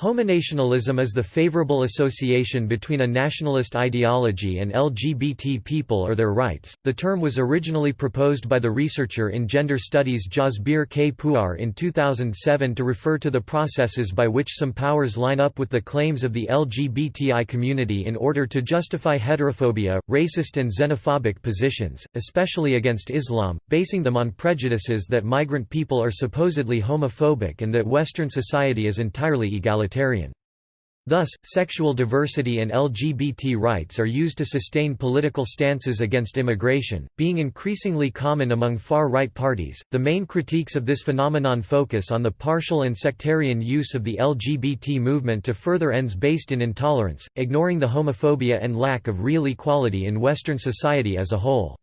Homonationalism is the favorable association between a nationalist ideology and LGBT people or their rights. The term was originally proposed by the researcher in gender studies Jasbir K. Puar in 2007 to refer to the processes by which some powers line up with the claims of the LGBTI community in order to justify heterophobia, racist and xenophobic positions, especially against Islam, basing them on prejudices that migrant people are supposedly homophobic and that Western society is entirely egalitarian. Thus, sexual diversity and LGBT rights are used to sustain political stances against immigration, being increasingly common among far-right parties. The main critiques of this phenomenon focus on the partial and sectarian use of the LGBT movement to further ends based in intolerance, ignoring the homophobia and lack of real equality in Western society as a whole.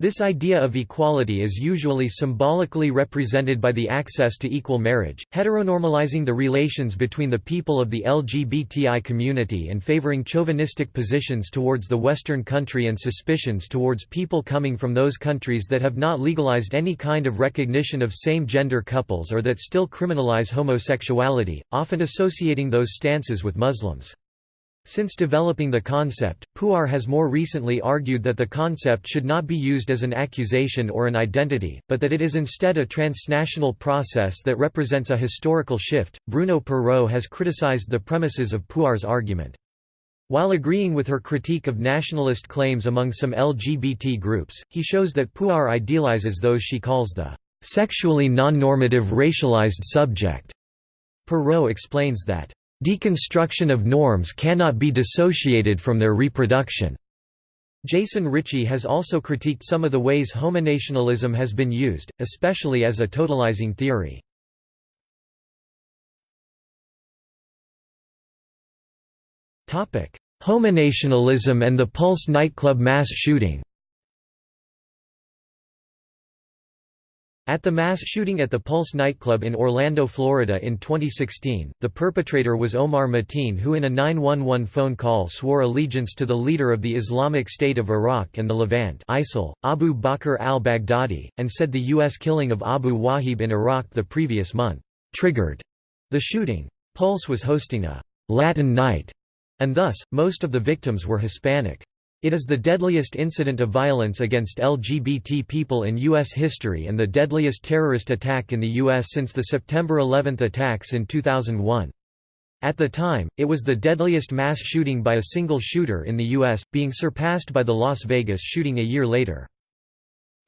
This idea of equality is usually symbolically represented by the access to equal marriage, heteronormalizing the relations between the people of the LGBTI community and favoring chauvinistic positions towards the Western country and suspicions towards people coming from those countries that have not legalized any kind of recognition of same-gender couples or that still criminalize homosexuality, often associating those stances with Muslims. Since developing the concept, Puar has more recently argued that the concept should not be used as an accusation or an identity, but that it is instead a transnational process that represents a historical shift. Bruno Perreau has criticized the premises of Puar's argument. While agreeing with her critique of nationalist claims among some LGBT groups, he shows that Puar idealizes those she calls the sexually non-normative racialized subject. Perreau explains that Deconstruction of norms cannot be dissociated from their reproduction. Jason Ritchie has also critiqued some of the ways homonationalism has been used, especially as a totalizing theory. Homonationalism and the Pulse nightclub mass shooting At the mass shooting at the Pulse nightclub in Orlando, Florida in 2016, the perpetrator was Omar Mateen who in a 911 phone call swore allegiance to the leader of the Islamic State of Iraq and the Levant ISIL, Abu Bakr al-Baghdadi, and said the U.S. killing of Abu Waheeb in Iraq the previous month, "...triggered," the shooting. Pulse was hosting a «Latin night», and thus, most of the victims were Hispanic. It is the deadliest incident of violence against LGBT people in U.S. history and the deadliest terrorist attack in the U.S. since the September 11 attacks in 2001. At the time, it was the deadliest mass shooting by a single shooter in the U.S., being surpassed by the Las Vegas shooting a year later.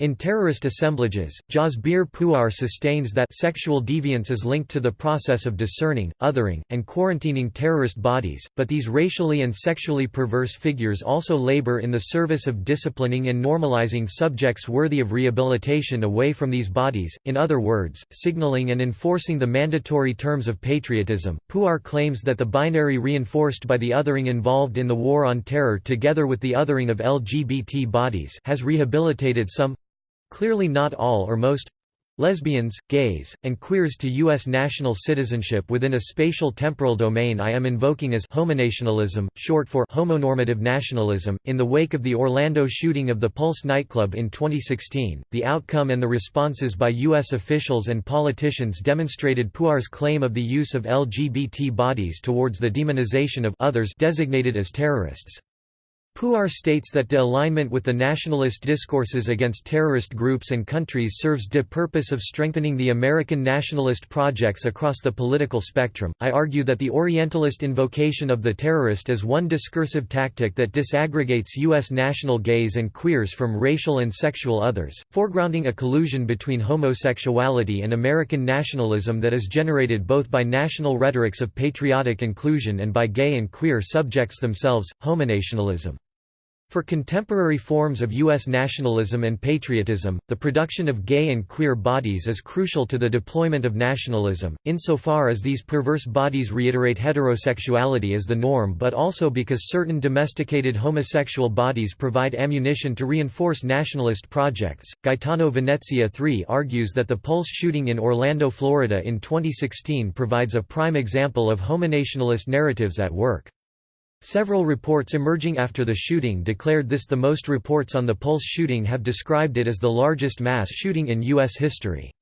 In terrorist assemblages, Jasbir Puar sustains that sexual deviance is linked to the process of discerning, othering, and quarantining terrorist bodies, but these racially and sexually perverse figures also labor in the service of disciplining and normalizing subjects worthy of rehabilitation away from these bodies, in other words, signaling and enforcing the mandatory terms of patriotism. Puar claims that the binary reinforced by the othering involved in the war on terror together with the othering of LGBT bodies has rehabilitated some clearly not all or most lesbians, gays, and queers to U.S. national citizenship within a spatial temporal domain I am invoking as homonationalism, short for homonormative nationalism. In the wake of the Orlando shooting of the Pulse nightclub in 2016, the outcome and the responses by U.S. officials and politicians demonstrated Puar's claim of the use of LGBT bodies towards the demonization of others designated as terrorists. Puar states that de alignment with the nationalist discourses against terrorist groups and countries serves de purpose of strengthening the American nationalist projects across the political spectrum. I argue that the Orientalist invocation of the terrorist is one discursive tactic that disaggregates U.S. national gays and queers from racial and sexual others, foregrounding a collusion between homosexuality and American nationalism that is generated both by national rhetorics of patriotic inclusion and by gay and queer subjects themselves, homonationalism. For contemporary forms of U.S. nationalism and patriotism, the production of gay and queer bodies is crucial to the deployment of nationalism, insofar as these perverse bodies reiterate heterosexuality as the norm but also because certain domesticated homosexual bodies provide ammunition to reinforce nationalist projects. Gaetano Venezia III argues that the Pulse shooting in Orlando, Florida in 2016 provides a prime example of homonationalist narratives at work. Several reports emerging after the shooting declared this the most reports on the Pulse shooting have described it as the largest mass shooting in U.S. history.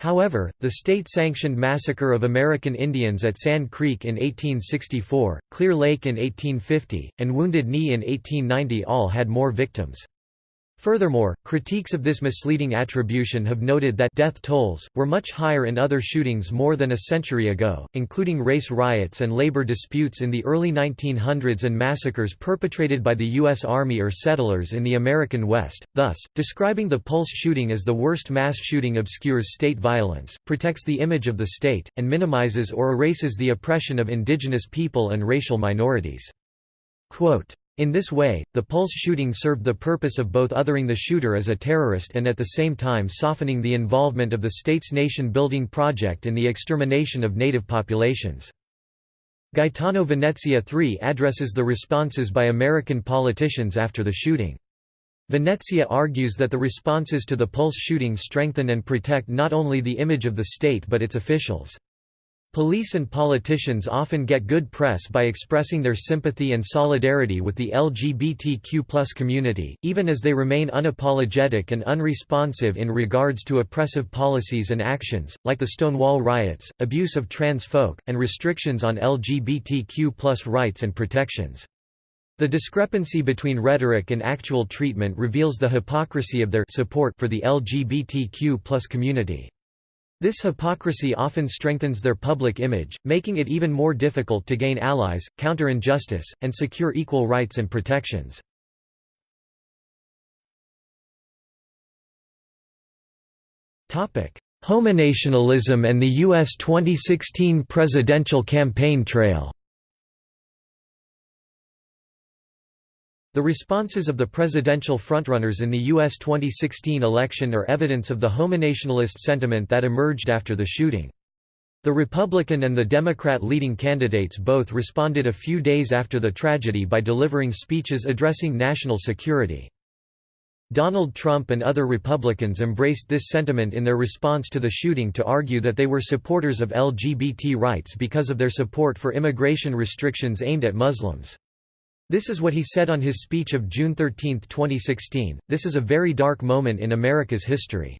However, the state-sanctioned massacre of American Indians at Sand Creek in 1864, Clear Lake in 1850, and Wounded Knee in 1890 all had more victims. Furthermore, critiques of this misleading attribution have noted that death tolls were much higher in other shootings more than a century ago, including race riots and labor disputes in the early 1900s and massacres perpetrated by the U.S. Army or settlers in the American West. Thus, describing the Pulse shooting as the worst mass shooting obscures state violence, protects the image of the state, and minimizes or erases the oppression of indigenous people and racial minorities. Quote, in this way, the Pulse shooting served the purpose of both othering the shooter as a terrorist and at the same time softening the involvement of the state's nation-building project in the extermination of native populations. Gaetano Venezia III addresses the responses by American politicians after the shooting. Venezia argues that the responses to the Pulse shooting strengthen and protect not only the image of the state but its officials. Police and politicians often get good press by expressing their sympathy and solidarity with the LGBTQ community, even as they remain unapologetic and unresponsive in regards to oppressive policies and actions, like the Stonewall riots, abuse of trans folk, and restrictions on LGBTQ rights and protections. The discrepancy between rhetoric and actual treatment reveals the hypocrisy of their support for the LGBTQ community. This hypocrisy often strengthens their public image, making it even more difficult to gain allies, counter injustice, and secure equal rights and protections. Homonationalism and the U.S. 2016 presidential campaign trail The responses of the presidential frontrunners in the U.S. 2016 election are evidence of the homonationalist sentiment that emerged after the shooting. The Republican and the Democrat leading candidates both responded a few days after the tragedy by delivering speeches addressing national security. Donald Trump and other Republicans embraced this sentiment in their response to the shooting to argue that they were supporters of LGBT rights because of their support for immigration restrictions aimed at Muslims. This is what he said on his speech of June 13, 2016, this is a very dark moment in America's history.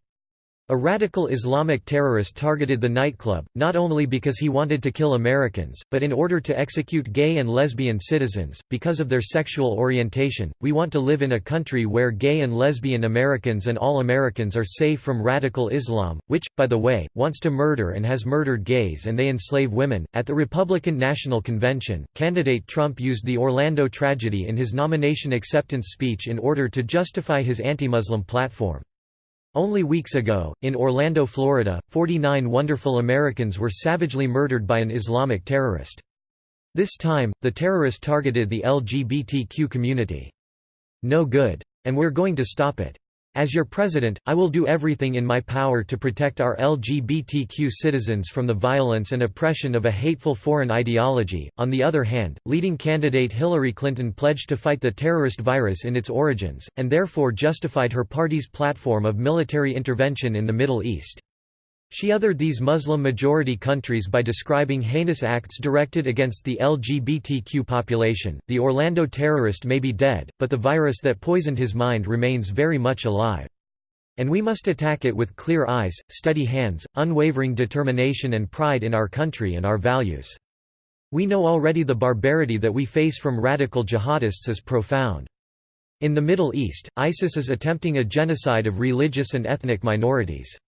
A radical Islamic terrorist targeted the nightclub, not only because he wanted to kill Americans, but in order to execute gay and lesbian citizens, because of their sexual orientation. We want to live in a country where gay and lesbian Americans and all Americans are safe from radical Islam, which, by the way, wants to murder and has murdered gays and they enslave women. At the Republican National Convention, candidate Trump used the Orlando tragedy in his nomination acceptance speech in order to justify his anti Muslim platform. Only weeks ago, in Orlando, Florida, 49 wonderful Americans were savagely murdered by an Islamic terrorist. This time, the terrorist targeted the LGBTQ community. No good. And we're going to stop it. As your president, I will do everything in my power to protect our LGBTQ citizens from the violence and oppression of a hateful foreign ideology. On the other hand, leading candidate Hillary Clinton pledged to fight the terrorist virus in its origins, and therefore justified her party's platform of military intervention in the Middle East. She othered these Muslim-majority countries by describing heinous acts directed against the LGBTQ population. The Orlando terrorist may be dead, but the virus that poisoned his mind remains very much alive. And we must attack it with clear eyes, steady hands, unwavering determination and pride in our country and our values. We know already the barbarity that we face from radical jihadists is profound. In the Middle East, ISIS is attempting a genocide of religious and ethnic minorities.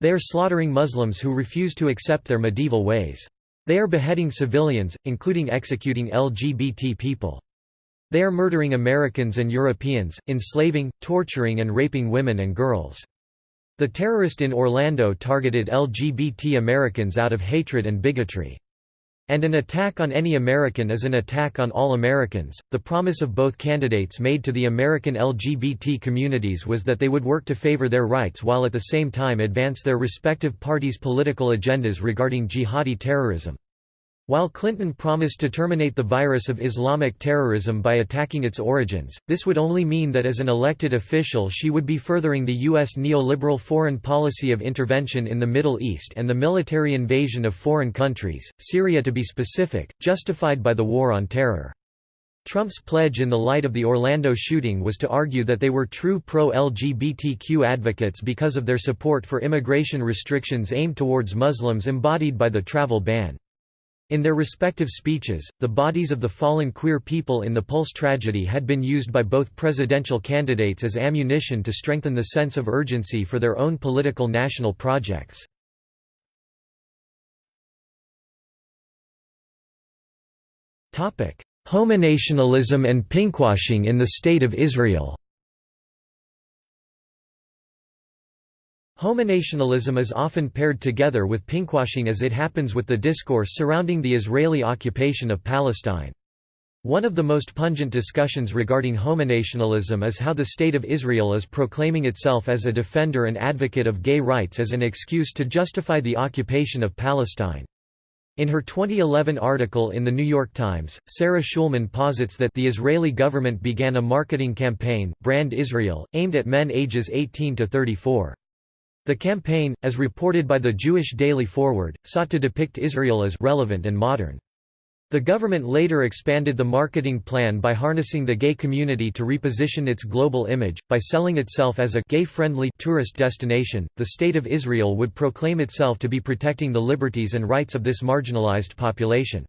They are slaughtering Muslims who refuse to accept their medieval ways. They are beheading civilians, including executing LGBT people. They are murdering Americans and Europeans, enslaving, torturing and raping women and girls. The terrorist in Orlando targeted LGBT Americans out of hatred and bigotry. And an attack on any American is an attack on all Americans. The promise of both candidates made to the American LGBT communities was that they would work to favor their rights while at the same time advance their respective parties' political agendas regarding jihadi terrorism. While Clinton promised to terminate the virus of Islamic terrorism by attacking its origins, this would only mean that as an elected official she would be furthering the U.S. neoliberal foreign policy of intervention in the Middle East and the military invasion of foreign countries, Syria to be specific, justified by the War on Terror. Trump's pledge in the light of the Orlando shooting was to argue that they were true pro-LGBTQ advocates because of their support for immigration restrictions aimed towards Muslims embodied by the travel ban. In their respective speeches, the bodies of the fallen queer people in the Pulse tragedy had been used by both presidential candidates as ammunition to strengthen the sense of urgency for their own political national projects. Homonationalism and pinkwashing in the State of Israel Homonationalism is often paired together with pinkwashing as it happens with the discourse surrounding the Israeli occupation of Palestine. One of the most pungent discussions regarding homonationalism is how the State of Israel is proclaiming itself as a defender and advocate of gay rights as an excuse to justify the occupation of Palestine. In her 2011 article in The New York Times, Sarah Schulman posits that the Israeli government began a marketing campaign, Brand Israel, aimed at men ages 18 to 34. The campaign, as reported by the Jewish Daily Forward, sought to depict Israel as relevant and modern. The government later expanded the marketing plan by harnessing the gay community to reposition its global image, by selling itself as a gay-friendly tourist destination. The State of Israel would proclaim itself to be protecting the liberties and rights of this marginalized population.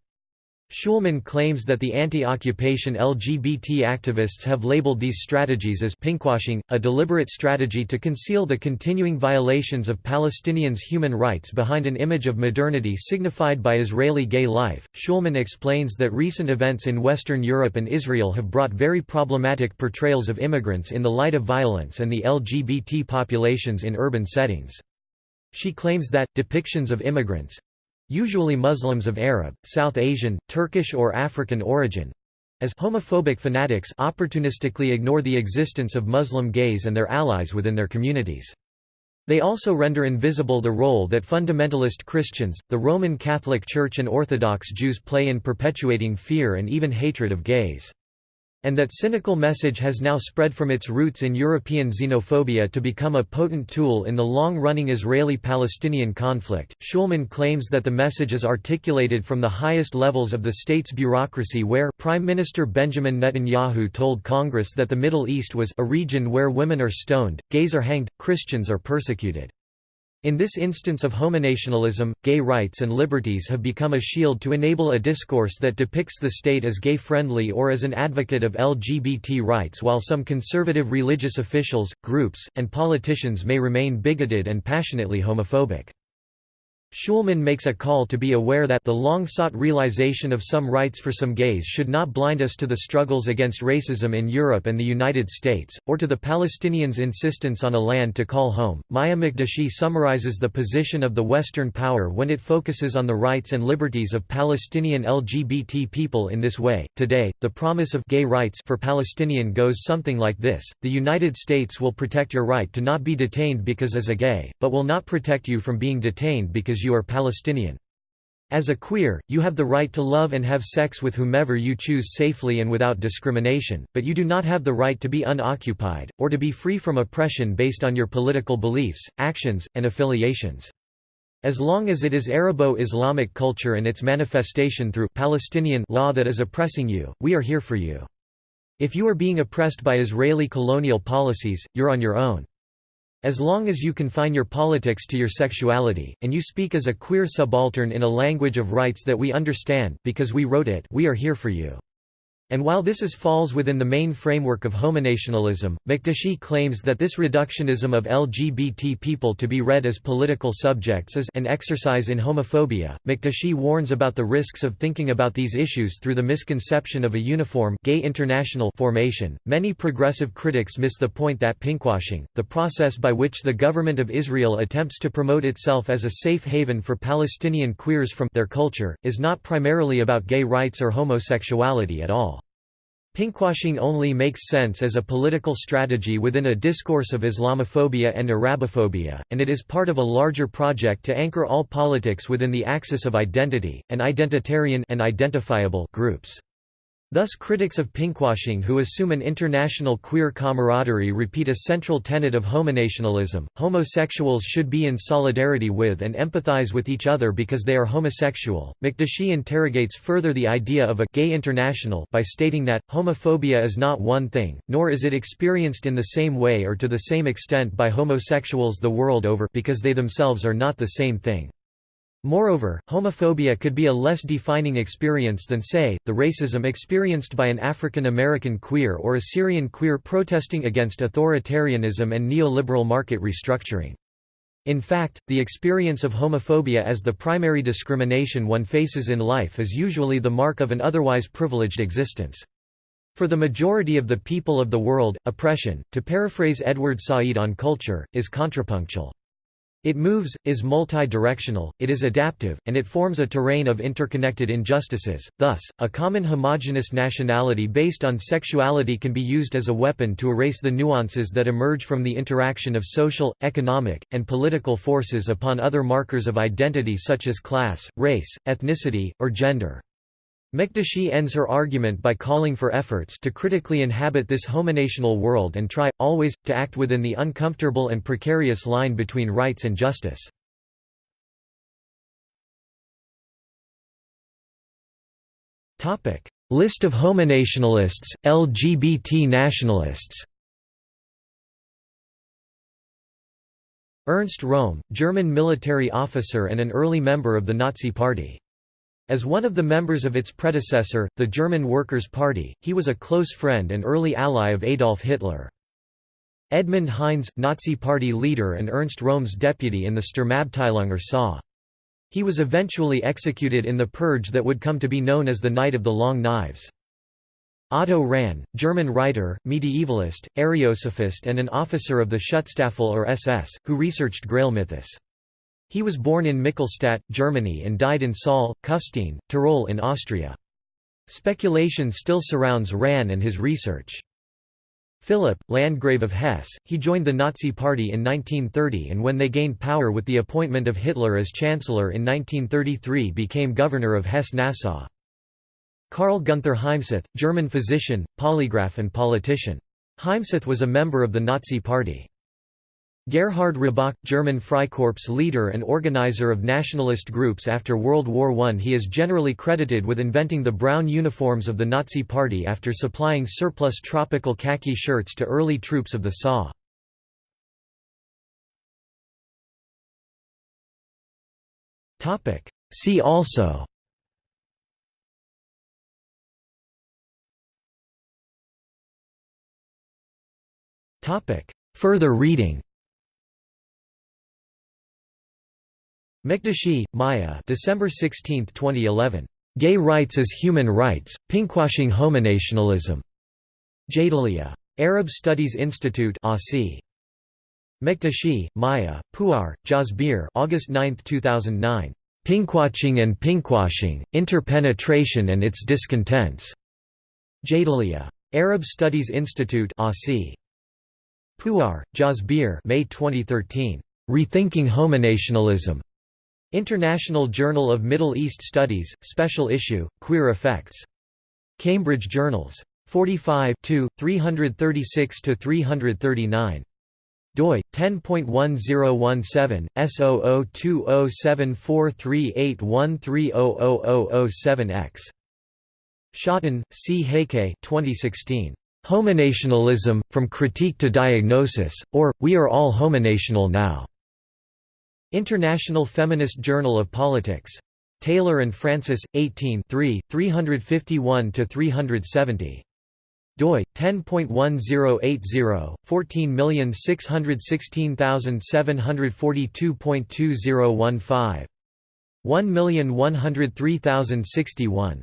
Schulman claims that the anti-occupation LGBT activists have labeled these strategies as pinkwashing, a deliberate strategy to conceal the continuing violations of Palestinians' human rights behind an image of modernity signified by Israeli gay life. Schulman explains that recent events in Western Europe and Israel have brought very problematic portrayals of immigrants in the light of violence and the LGBT populations in urban settings. She claims that, depictions of immigrants, usually Muslims of Arab, South Asian, Turkish or African origin, as homophobic fanatics opportunistically ignore the existence of Muslim gays and their allies within their communities. They also render invisible the role that fundamentalist Christians, the Roman Catholic Church and Orthodox Jews play in perpetuating fear and even hatred of gays. And that cynical message has now spread from its roots in European xenophobia to become a potent tool in the long-running Israeli-Palestinian conflict. Schulman claims that the message is articulated from the highest levels of the state's bureaucracy where Prime Minister Benjamin Netanyahu told Congress that the Middle East was a region where women are stoned, gays are hanged, Christians are persecuted. In this instance of homonationalism, gay rights and liberties have become a shield to enable a discourse that depicts the state as gay-friendly or as an advocate of LGBT rights while some conservative religious officials, groups, and politicians may remain bigoted and passionately homophobic. Schulman makes a call to be aware that the long-sought realization of some rights for some gays should not blind us to the struggles against racism in Europe and the United States, or to the Palestinians' insistence on a land to call home. Maya Mikdashi summarizes the position of the Western power when it focuses on the rights and liberties of Palestinian LGBT people in this way. Today, the promise of gay rights for Palestinian goes something like this: The United States will protect your right to not be detained because as a gay, but will not protect you from being detained because because you are Palestinian. As a queer, you have the right to love and have sex with whomever you choose safely and without discrimination, but you do not have the right to be unoccupied, or to be free from oppression based on your political beliefs, actions, and affiliations. As long as it is Arabo-Islamic culture and its manifestation through Palestinian law that is oppressing you, we are here for you. If you are being oppressed by Israeli colonial policies, you're on your own. As long as you confine your politics to your sexuality, and you speak as a queer subaltern in a language of rights that we understand because we wrote it we are here for you. And while this is falls within the main framework of homonationalism, Mikdashi claims that this reductionism of LGBT people to be read as political subjects is an exercise in homophobia. Mikdashi warns about the risks of thinking about these issues through the misconception of a uniform gay international formation. Many progressive critics miss the point that pinkwashing, the process by which the government of Israel attempts to promote itself as a safe haven for Palestinian queers from their culture, is not primarily about gay rights or homosexuality at all. Pinkwashing only makes sense as a political strategy within a discourse of Islamophobia and Arabophobia, and it is part of a larger project to anchor all politics within the axis of identity, and identitarian and identifiable groups. Thus critics of pinkwashing who assume an international queer camaraderie repeat a central tenet of homonationalism, homosexuals should be in solidarity with and empathize with each other because they are homosexual. Mikdashi interrogates further the idea of a «gay international» by stating that, homophobia is not one thing, nor is it experienced in the same way or to the same extent by homosexuals the world over because they themselves are not the same thing. Moreover, homophobia could be a less defining experience than say, the racism experienced by an African American queer or a Syrian queer protesting against authoritarianism and neoliberal market restructuring. In fact, the experience of homophobia as the primary discrimination one faces in life is usually the mark of an otherwise privileged existence. For the majority of the people of the world, oppression, to paraphrase Edward Said on culture, is contrapuntal. It moves, is multi-directional, it is adaptive, and it forms a terrain of interconnected injustices. Thus, a common homogenous nationality based on sexuality can be used as a weapon to erase the nuances that emerge from the interaction of social, economic, and political forces upon other markers of identity such as class, race, ethnicity, or gender. Mikdashi ends her argument by calling for efforts to critically inhabit this homonational world and try, always, to act within the uncomfortable and precarious line between rights and justice. List of homonationalists, LGBT nationalists Ernst Röhm, German military officer and an early member of the Nazi Party. As one of the members of its predecessor, the German Workers' Party, he was a close friend and early ally of Adolf Hitler. Edmund Heines, Nazi Party leader and Ernst Röhm's deputy in the Sturmabteilung or SA. He was eventually executed in the purge that would come to be known as the Night of the Long Knives. Otto Rahn, German writer, medievalist, Ariosophist and an officer of the Schutzstaffel or SS, who researched Grail mythos. He was born in Michelstadt, Germany and died in Saal, Kufstein, Tyrol in Austria. Speculation still surrounds Rahn and his research. Philipp, Landgrave of Hesse, he joined the Nazi Party in 1930 and when they gained power with the appointment of Hitler as Chancellor in 1933 became governor of Hesse-Nassau. Karl Gunther Heimsoth, German physician, polygraph and politician. Heimsoth was a member of the Nazi Party. Gerhard Roßbach, German Freikorps leader and organizer of nationalist groups after World War I. He is generally credited with inventing the brown uniforms of the Nazi Party after supplying surplus tropical khaki shirts to early troops of the SA. See also Further reading Mikdashi, Maya December 16, 2011. Gay Rights as Human Rights, Pinkwashing Homonationalism. Jadaliyya. Arab Studies Institute Aussie. Mikdashi, Maya, Puar, Jasbir August 9, 2009. Pinkwatching and Pinkwashing, Interpenetration and its Discontents. Jadaliyya. Arab Studies Institute Aussie. Puar, Jasbir May 2013. Rethinking Homonationalism. International Journal of Middle East Studies, Special Issue, Queer Effects. Cambridge Journals. 45 336–339. doi 10.1017 S0020743813000007X. Schotten, C. Heike 2016. Homonationalism, From Critique to Diagnosis, or, We Are All Homonational Now. International Feminist Journal of Politics. Taylor and Francis, 18 351–370 doi 10.1080 14616742.2015 1103061